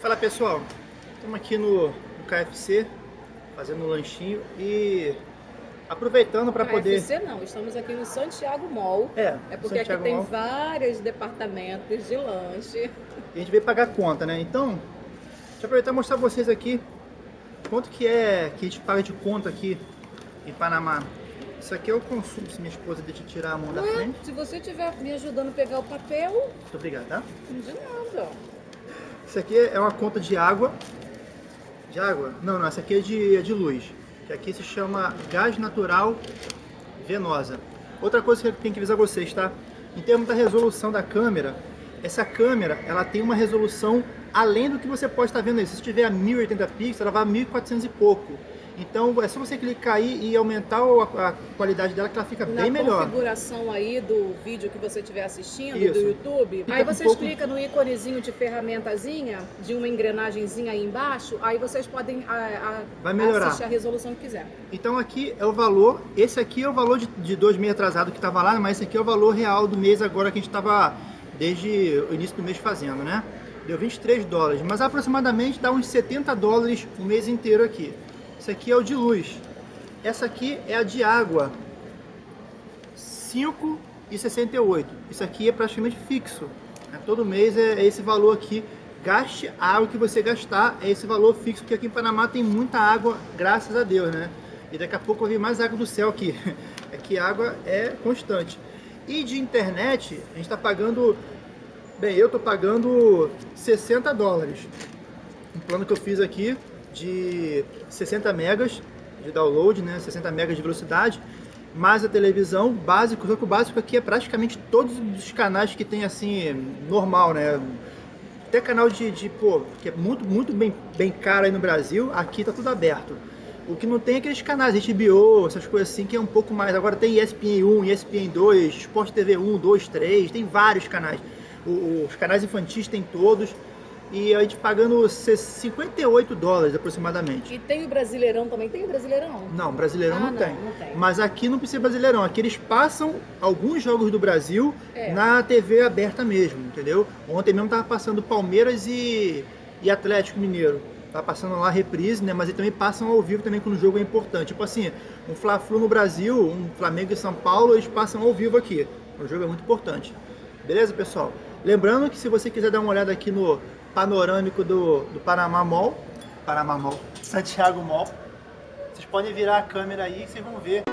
Fala pessoal, estamos aqui no, no KFC fazendo um lanchinho e aproveitando para poder... KFC não, estamos aqui no Santiago Mall. É, É porque Santiago aqui tem Mall. vários departamentos de lanche. E a gente veio pagar conta, né? Então, deixa eu aproveitar e mostrar pra vocês aqui quanto que é que a gente paga de conta aqui em Panamá. Isso aqui é o consumo, se minha esposa deixa eu tirar a mão da Ué, frente. se você estiver me ajudando a pegar o papel, Muito obrigado, tá? de nada. Isso aqui é uma conta de água. De água? Não, não, essa aqui é de, é de luz. Que aqui se chama gás natural venosa. Outra coisa que eu tenho que avisar vocês, tá? Em termos da resolução da câmera, essa câmera, ela tem uma resolução além do que você pode estar vendo aí. Se tiver a 1080 pixels, ela vai a 1400 e pouco. Então é só você clicar aí e aumentar a, a qualidade dela que ela fica Na bem melhor. configuração aí do vídeo que você estiver assistindo, Isso. do YouTube, Fica aí um vocês pouco- clicam no íconezinho de ferramentazinha, de uma engrenagemzinha aí embaixo, aí vocês podem a, a, assistir a resolução que quiser. Então aqui é o valor, esse aqui é o valor de, de dois meses atrasado que estava lá, mas esse aqui é o valor real do mês agora que a gente estava desde o início do mês fazendo, né? Deu 23 dólares, mas aproximadamente dá uns 70 dólares o mês inteiro aqui. Esse aqui é o de luz. Essa aqui é a de água. 5,68. Isso aqui é praticamente fixo. né? Todo mês é é esse valor aqui. Gaste a água que você gastar, é esse valor fixo, porque aqui em Panamá tem muita água, graças a Deus, né? E daqui a pouco vai vir mais água do céu aqui. Aqui a água é constante. E de internet, a gente está pagando... Bem, eu estou pagando 60 dólares. Um plano que eu fiz aqui de 60 megas de download, né? 60 megas de velocidade, mais a televisão básico, só que o básico aqui é praticamente todos os canais que tem assim, normal, né? Até canal de, de pô, que é muito, muito bem, bem caro aí no Brasil, aqui tá tudo aberto. O que não tem é aqueles canais HBO, essas coisas assim, que é um pouco mais. Agora tem ESPN 1, ESPN 2, Sport TV 1, 2, 3, tem vários canais. O- os canais infantis tem todos. E a gente pagando 58 dólares aproximadamente. E tem o Brasileirão também, tem o Brasileirão? Não, brasileirão Ah, não, não, tem. não tem. Mas aqui não precisa brasileirão. Aqui eles passam alguns jogos do Brasil É. na TV aberta mesmo, entendeu? Ontem mesmo tava passando Palmeiras e, e Atlético Mineiro. Tá passando lá a reprise, né? Mas eles também passam ao vivo também quando o jogo é importante. Tipo assim, um Fla-Flu no Brasil, um Flamengo e São Paulo, eles passam ao vivo aqui. O jogo é muito importante. Beleza, pessoal? Lembrando que se você quiser dar uma olhada aqui no panorâmico do, do Panamá Mall, Panamá Mall, Santiago Mall, vocês podem virar a câmera aí que vocês vão ver